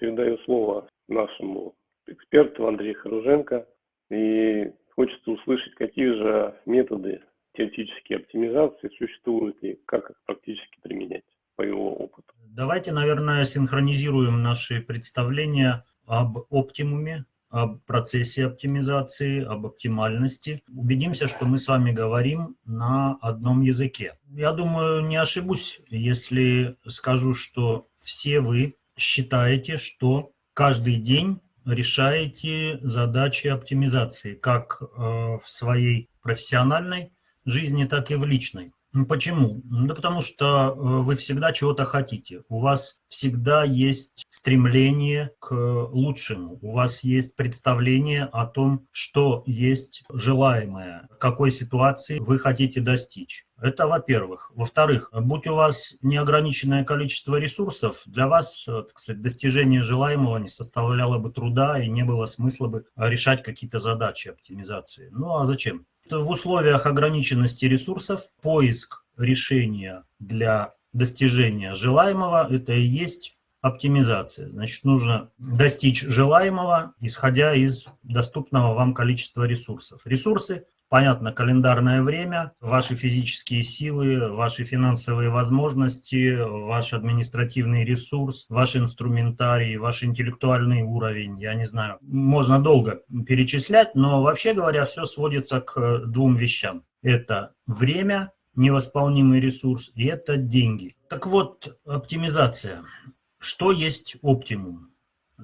Передаю слово нашему эксперту Андрею Харуженко. И хочется услышать, какие же методы теоретической оптимизации существуют и как их практически применять по его опыту. Давайте, наверное, синхронизируем наши представления об оптимуме, об процессе оптимизации, об оптимальности. Убедимся, что мы с вами говорим на одном языке. Я думаю, не ошибусь, если скажу, что все вы считаете, что каждый день решаете задачи оптимизации, как э, в своей профессиональной жизни, так и в личной. Почему? Да потому что э, вы всегда чего-то хотите. У вас всегда есть стремление к лучшему. У вас есть представление о том, что есть желаемое, какой ситуации вы хотите достичь. Это во-первых. Во-вторых, будь у вас неограниченное количество ресурсов, для вас э, так сказать, достижение желаемого не составляло бы труда и не было смысла бы решать какие-то задачи оптимизации. Ну а зачем? В условиях ограниченности ресурсов поиск решения для достижения желаемого – это и есть оптимизация. Значит, нужно достичь желаемого, исходя из доступного вам количества ресурсов. Ресурсы Понятно, календарное время, ваши физические силы, ваши финансовые возможности, ваш административный ресурс, ваш инструментарий, ваш интеллектуальный уровень, я не знаю. Можно долго перечислять, но вообще говоря, все сводится к двум вещам. Это время, невосполнимый ресурс, и это деньги. Так вот, оптимизация. Что есть оптимум?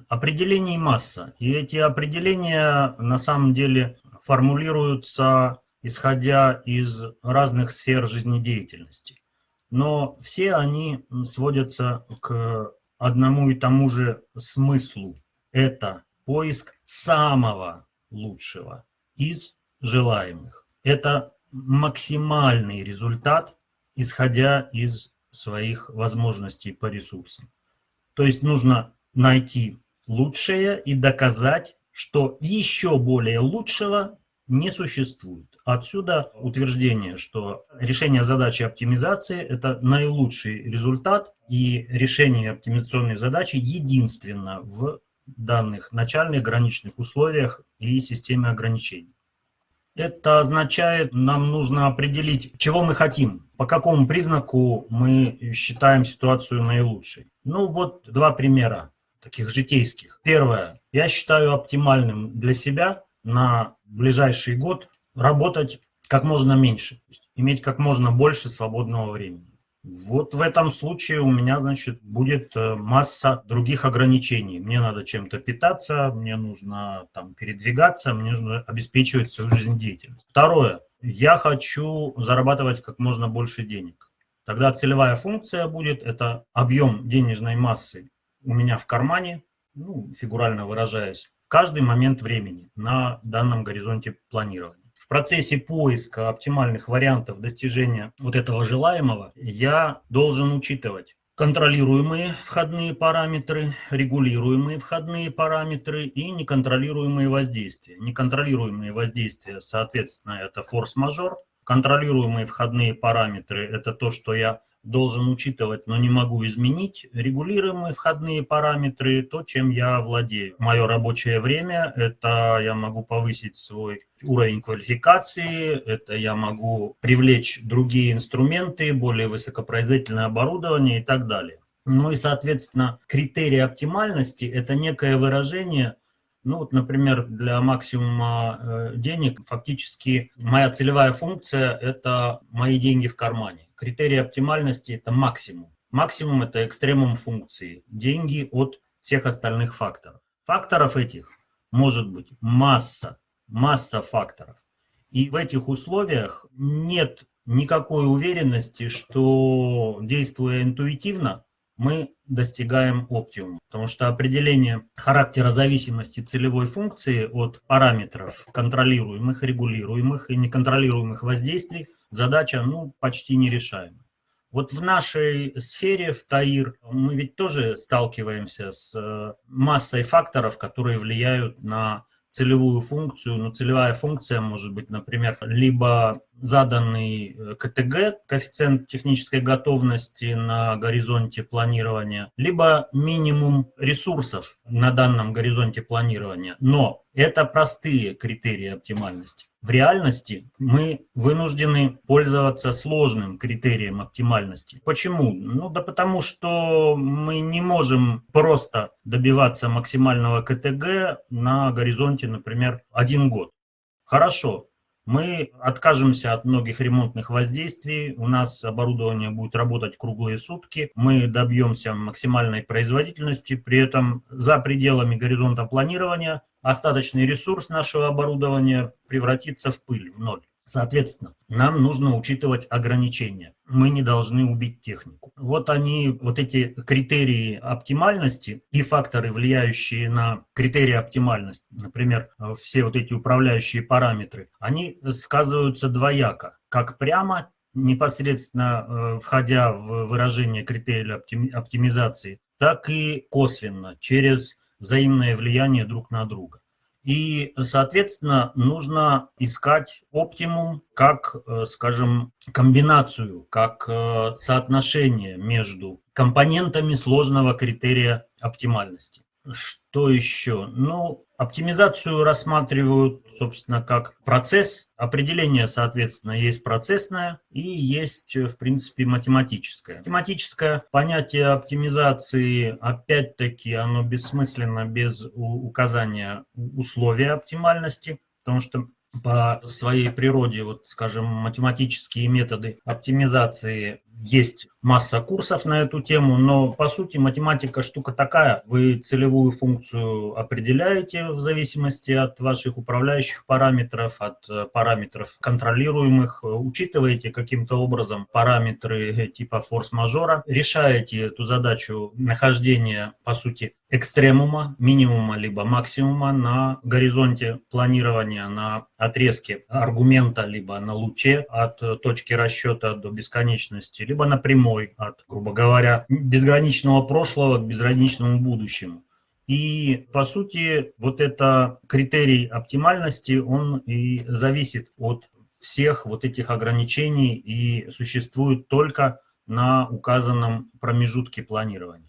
Определений масса. И эти определения на самом деле формулируются исходя из разных сфер жизнедеятельности. Но все они сводятся к одному и тому же смыслу. Это поиск самого лучшего из желаемых. Это максимальный результат, исходя из своих возможностей по ресурсам. То есть нужно найти лучшее и доказать, что еще более лучшего не существует. Отсюда утверждение, что решение задачи оптимизации – это наилучший результат, и решение оптимизационной задачи единственно в данных начальных граничных условиях и системе ограничений. Это означает, нам нужно определить, чего мы хотим, по какому признаку мы считаем ситуацию наилучшей. Ну вот два примера таких житейских. Первое. Я считаю оптимальным для себя на ближайший год работать как можно меньше, иметь как можно больше свободного времени. Вот в этом случае у меня, значит, будет э, масса других ограничений. Мне надо чем-то питаться, мне нужно там передвигаться, мне нужно обеспечивать свою жизнедеятельность. Второе. Я хочу зарабатывать как можно больше денег. Тогда целевая функция будет, это объем денежной массы у меня в кармане, ну, фигурально выражаясь, каждый момент времени на данном горизонте планирования. В процессе поиска оптимальных вариантов достижения вот этого желаемого я должен учитывать контролируемые входные параметры, регулируемые входные параметры и неконтролируемые воздействия. Неконтролируемые воздействия, соответственно, это форс-мажор. Контролируемые входные параметры – это то, что я должен учитывать, но не могу изменить. Регулируемые входные параметры, то, чем я владею. Мое рабочее время, это я могу повысить свой уровень квалификации, это я могу привлечь другие инструменты, более высокопроизводительное оборудование и так далее. Ну и, соответственно, критерий оптимальности – это некое выражение ну вот, например, для максимума э, денег фактически моя целевая функция – это мои деньги в кармане. Критерий оптимальности – это максимум. Максимум – это экстремум функции, деньги от всех остальных факторов. Факторов этих может быть масса, масса факторов. И в этих условиях нет никакой уверенности, что действуя интуитивно, мы достигаем оптимума. Потому что определение характера зависимости целевой функции от параметров контролируемых, регулируемых и неконтролируемых воздействий задача ну, почти нерешаемая. Вот в нашей сфере, в ТАИР, мы ведь тоже сталкиваемся с э, массой факторов, которые влияют на целевую функцию, но целевая функция может быть, например, либо заданный э, КТГ, коэффициент технической готовности на горизонте планирования, либо минимум ресурсов на данном горизонте планирования. Но это простые критерии оптимальности. В реальности мы вынуждены пользоваться сложным критерием оптимальности. Почему? Ну да потому что мы не можем просто добиваться максимального КТГ на горизонте, например, один год. Хорошо, мы откажемся от многих ремонтных воздействий, у нас оборудование будет работать круглые сутки, мы добьемся максимальной производительности, при этом за пределами горизонта планирования остаточный ресурс нашего оборудования превратится в пыль, в ноль. Соответственно, нам нужно учитывать ограничения. Мы не должны убить технику. Вот они, вот эти критерии оптимальности и факторы, влияющие на критерии оптимальности, например, все вот эти управляющие параметры, они сказываются двояко. Как прямо, непосредственно э, входя в выражение критерия оптимизации, так и косвенно, через взаимное влияние друг на друга. И, соответственно, нужно искать оптимум как, э, скажем, комбинацию, как э, соотношение между компонентами сложного критерия оптимальности. Что еще? Ну, оптимизацию рассматривают, собственно, как процесс. Определение, соответственно, есть процессное и есть, в принципе, математическое. Математическое понятие оптимизации, опять-таки, оно бессмысленно без указания условия оптимальности, потому что по своей природе, вот, скажем, математические методы оптимизации есть масса курсов на эту тему, но по сути математика штука такая. Вы целевую функцию определяете в зависимости от ваших управляющих параметров, от э, параметров контролируемых, учитываете каким-то образом параметры типа форс-мажора, решаете эту задачу нахождения, по сути, экстремума, минимума либо максимума на горизонте планирования, на отрезке аргумента, либо на луче от точки расчета до бесконечности, либо на прямой от, грубо говоря, безграничного прошлого к безграничному будущему. И, по сути, вот это критерий оптимальности, он и зависит от всех вот этих ограничений и существует только на указанном промежутке планирования.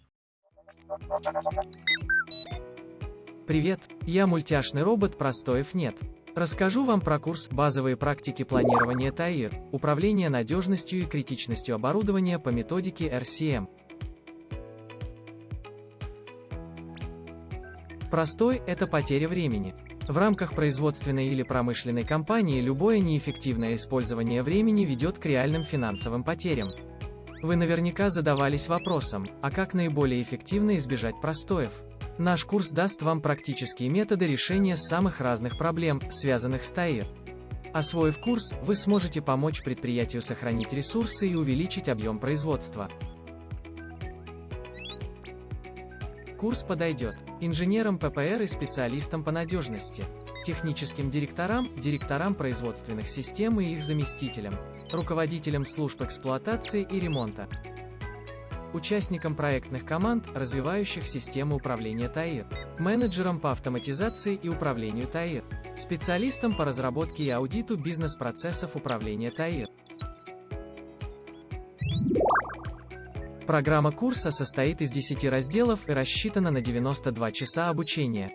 Привет, я мультяшный робот Простоев нет. Расскажу вам про курс «Базовые практики планирования ТАИР. Управление надежностью и критичностью оборудования по методике RCM». Простой – это потеря времени. В рамках производственной или промышленной компании любое неэффективное использование времени ведет к реальным финансовым потерям. Вы наверняка задавались вопросом, а как наиболее эффективно избежать простоев? Наш курс даст вам практические методы решения самых разных проблем, связанных с ТАИР. Освоив курс, вы сможете помочь предприятию сохранить ресурсы и увеличить объем производства. Курс подойдет инженерам ППР и специалистам по надежности, техническим директорам, директорам производственных систем и их заместителям, руководителям служб эксплуатации и ремонта, участникам проектных команд, развивающих систему управления ТАИР, менеджерам по автоматизации и управлению ТАИР, специалистам по разработке и аудиту бизнес-процессов управления ТАИР. Программа курса состоит из 10 разделов и рассчитана на 92 часа обучения.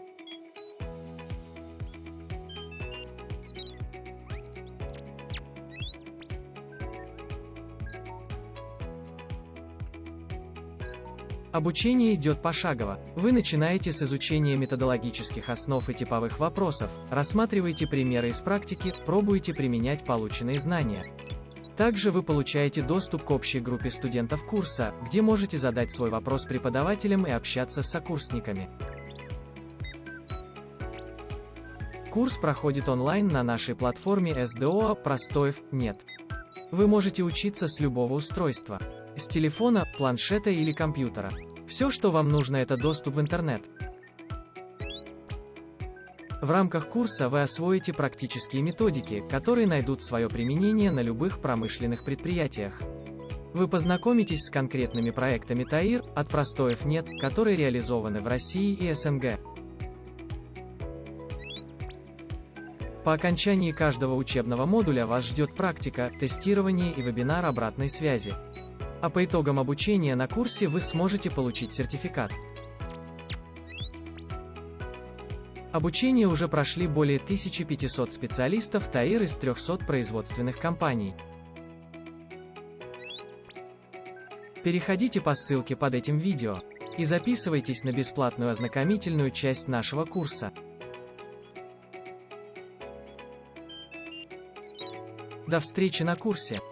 Обучение идет пошагово. Вы начинаете с изучения методологических основ и типовых вопросов, рассматриваете примеры из практики, пробуете применять полученные знания. Также вы получаете доступ к общей группе студентов курса, где можете задать свой вопрос преподавателям и общаться с сокурсниками. Курс проходит онлайн на нашей платформе SDO «Простоев нет». Вы можете учиться с любого устройства. С телефона, планшета или компьютера. Все, что вам нужно, это доступ в интернет. В рамках курса вы освоите практические методики, которые найдут свое применение на любых промышленных предприятиях. Вы познакомитесь с конкретными проектами ТАИР, от простоев нет, которые реализованы в России и СНГ. По окончании каждого учебного модуля вас ждет практика, тестирование и вебинар обратной связи. А по итогам обучения на курсе вы сможете получить сертификат. Обучение уже прошли более 1500 специалистов ТАИР из 300 производственных компаний. Переходите по ссылке под этим видео и записывайтесь на бесплатную ознакомительную часть нашего курса. До встречи на курсе!